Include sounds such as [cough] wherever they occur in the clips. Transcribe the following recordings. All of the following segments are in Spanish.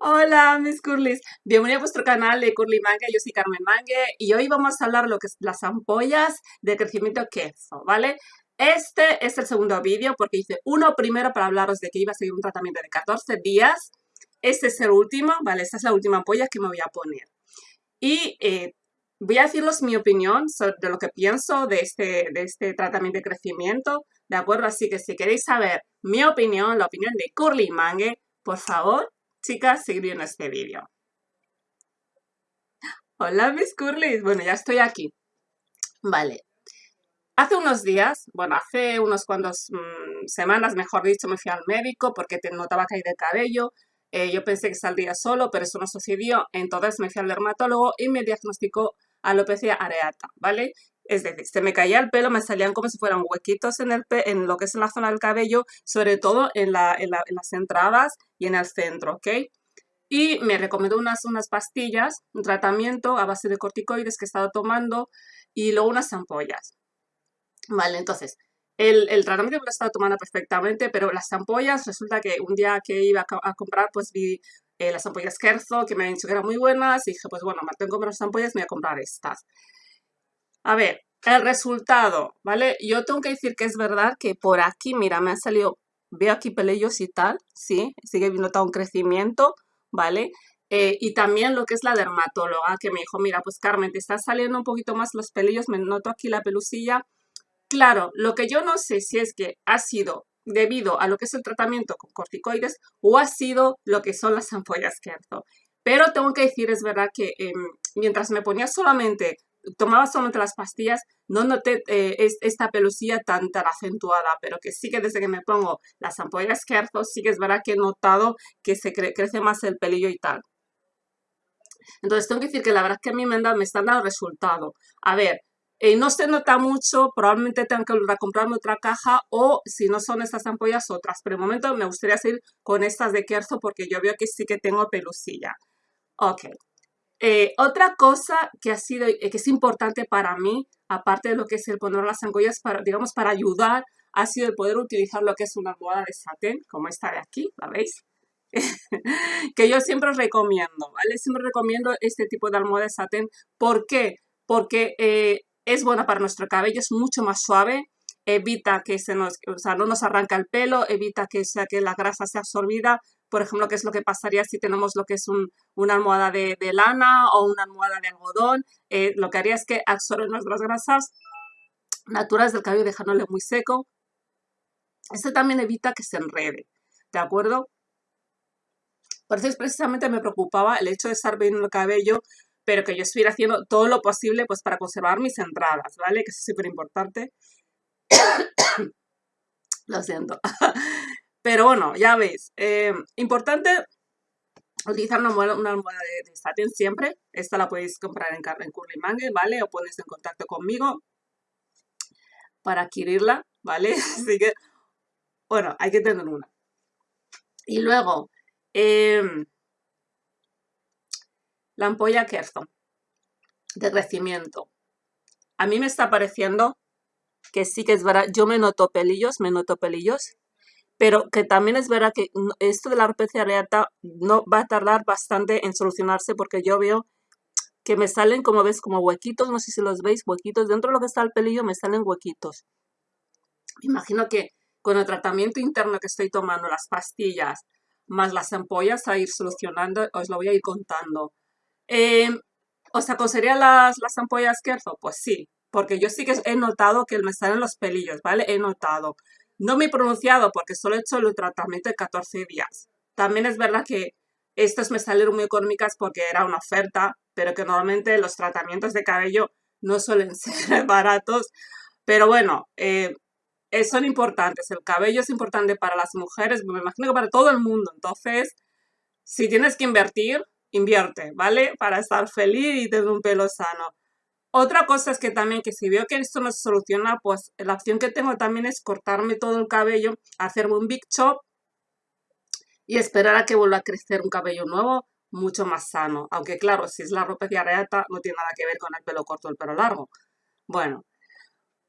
Hola mis curlis, bienvenidos a vuestro canal de Curly Mangue, yo soy Carmen Mangue y hoy vamos a hablar lo que es las ampollas de crecimiento queso, ¿vale? Este es el segundo vídeo porque hice uno primero para hablaros de que iba a seguir un tratamiento de 14 días, este es el último, ¿vale? Esta es la última ampolla que me voy a poner. Y eh, voy a deciros mi opinión sobre lo que pienso de este, de este tratamiento de crecimiento, ¿de acuerdo? Así que si queréis saber mi opinión, la opinión de Curly Mangue, por favor, chicas, viendo este vídeo. Hola mis curlis, bueno ya estoy aquí. Vale, hace unos días, bueno hace unos cuantos mm, semanas mejor dicho, me fui al médico porque te notaba caída de cabello. Eh, yo pensé que saldría solo, pero eso no sucedió, entonces me fui al dermatólogo y me diagnosticó alopecia areata, ¿vale? Es decir, se me caía el pelo, me salían como si fueran huequitos en, el en lo que es en la zona del cabello, sobre todo en, las entradas y en el centro, ¿ok? Y me recomendó unas, unas pastillas, un tratamiento a base de corticoides que he estado tomando y luego unas ampollas. Vale, entonces, el, tratamiento me lo he estado tomando perfectamente, pero las ampollas, resulta que un día que iba a, comprar, pues vi eh, las ampollas Kerzo, que me han dicho que eran muy buenas, y dije, pues bueno, me tengo que las ampollas, me voy a comprar estas. A ver, el resultado, ¿vale? Yo tengo que decir que es verdad que por aquí, mira, me han salido, veo aquí pelillos y tal, sí, sigue notado un crecimiento, ¿vale? Eh, y también lo que es la dermatóloga, que me dijo, mira, pues Carmen, te están saliendo un poquito más los pelillos, me noto aquí la pelusilla. Claro, lo que yo no sé si es que ha sido debido a lo que es el tratamiento con corticoides o ha sido lo que son las ampollas que Pero tengo que decir, es verdad que em, mientras me ponía solamente tomaba solamente las pastillas, no noté eh, esta pelusilla tan, tan acentuada, pero que sí que desde que me pongo las ampollas Kerzo, sí que es verdad que he notado que se crece más el pelillo y tal. Entonces tengo que decir que la verdad es que a mí me, me están dando resultado. A ver, eh, no se nota mucho, probablemente tenga que volver a comprarme otra caja o si no son estas ampollas, otras. Pero de momento me gustaría seguir con estas de Kerzo porque yo veo que sí que tengo pelusilla. Ok, eh, otra cosa que ha sido, eh, que es importante para mí, aparte de lo que es el poner las ampollas, para, digamos, para ayudar, ha sido el poder utilizar lo que es una almohada de satén, como esta de aquí, ¿la veis? [laughs] que yo siempre recomiendo, ¿vale? Siempre recomiendo este tipo de almohada de satén. ¿Por qué? Porque eh, es buena para nuestro cabello, es mucho más suave, evita que se nos, o sea, no nos arranca el pelo, evita que, sea, que la grasa sea absorbida, por ejemplo, qué es lo que pasaría si tenemos lo que es una almohada de, lana o una almohada de algodón. Eh, lo que haría es que absorbe nuestras grasas naturales del cabello dejándole muy seco. Esto también evita que se enrede, ¿de acuerdo? Por eso precisamente me preocupaba el hecho de estar viendo el cabello, pero que yo estuviera haciendo todo lo posible pues para conservar mis entradas, ¿vale? Que es súper importante. [coughs] lo siento. [laughs] Pero bueno, ya veis, eh, importante utilizar una almohada, de, satin siempre. Esta la podéis comprar en, en Curly Mangue, ¿vale? O ponéis en contacto conmigo para adquirirla, ¿vale? [laughs] Así que, bueno, hay que tener una. Y luego, em, la ampolla Kerston de crecimiento. A mí me está pareciendo que sí que es verdad, yo me noto pelillos, me noto pelillos, pero que también es verdad que esto de la alopecia areata no va a tardar bastante en solucionarse porque yo veo que me salen, como ves, como huequitos, no sé si los veis, huequitos, dentro de lo que está el pelillo me salen huequitos. Imagino que con el tratamiento interno que estoy tomando, las pastillas, más las ampollas a ir solucionando, os lo voy a ir contando. Eh, ¿Os aconsejaría las, las ampollas Kerzo? Pues sí, porque yo sí que he notado que me salen los pelillos, ¿vale? He notado. No me he pronunciado porque solo he hecho el tratamiento de 14 días. También es verdad que estas me salieron muy económicas porque era una oferta, pero que normalmente los tratamientos de cabello no suelen [laughs] ser baratos. Pero bueno, eh, eh, son importantes. El cabello es importante para las mujeres, me imagino que para todo el mundo. Entonces, si tienes que invertir, invierte, ¿vale? Para estar feliz y tener un pelo sano. Otra cosa es que también que si veo que esto no se soluciona, pues la opción que tengo también es cortarme todo el cabello, hacerme un big chop y esperar a que vuelva a crecer un cabello nuevo mucho más sano. Aunque claro, si es la ropa areata no tiene nada que ver con el pelo corto o el pelo largo. Bueno,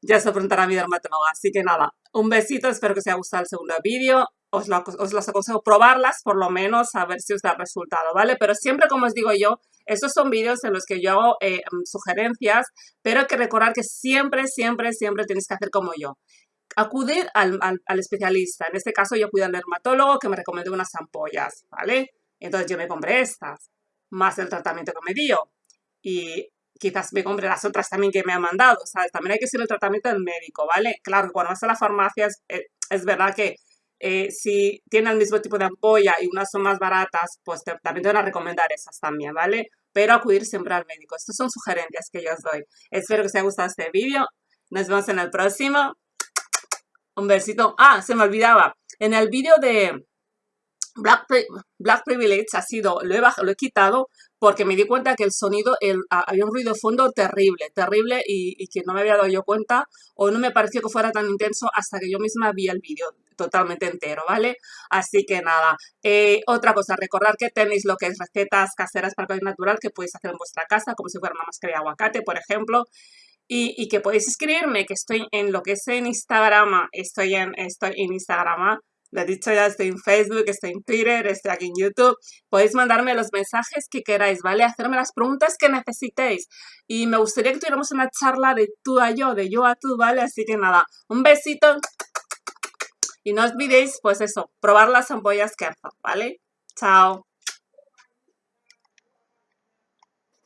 ya se afrontará mi dermatóloga, así que nada. Un besito, espero que os haya gustado el segundo vídeo. Os, lo, os los aconsejo probarlas, por lo menos, a ver si os da resultado, ¿vale? Pero siempre, como os digo yo, estos son vídeos en los que yo hago eh, sugerencias, pero hay que recordar que siempre, siempre, siempre tenéis que hacer como yo. Acudir al, al, especialista. En este caso, yo acudo al dermatólogo que me recomendó unas ampollas, ¿vale? Entonces yo me compré estas, más el tratamiento que me dio. Y quizás me compre las otras también que me han mandado, ¿sabes? También hay que seguir el tratamiento del médico, ¿vale? Claro, cuando vas a la farmacia es, eh, verdad que eh, si tienen el mismo tipo de ampolla y unas son más baratas, pues también te van a recomendar esas también, ¿vale? Pero acudir siempre al médico. Estas son sugerencias que yo os doy. Espero que os haya gustado este vídeo. Nos vemos en el próximo. Un besito. Ah, se me olvidaba. En el vídeo de Black, Black Privilege ha sido, lo he, lo he quitado porque me di cuenta que el sonido, había un ruido de fondo terrible, terrible y, que no me había dado yo cuenta o no me pareció que fuera tan intenso hasta que yo misma vi el vídeo totalmente entero, ¿vale? Así que nada, eh, otra cosa, recordar que tenéis lo que es recetas caseras para el natural que podéis hacer en vuestra casa, como si fuera una máscara de aguacate, por ejemplo, y, y, que podéis escribirme, que estoy en lo que es en Instagram, estoy en, estoy en Instagram, lo he dicho ya, estoy en Facebook, estoy en Twitter, estoy aquí en YouTube. Podéis mandarme los mensajes que queráis, ¿vale? Hacerme las preguntas que necesitéis. Y me gustaría que tuviéramos una charla de tú a yo, de yo a tú, ¿vale? Así que nada, un besito. Y no olvidéis, pues eso, probar las ampollas Kerzo, ¿vale? Chao.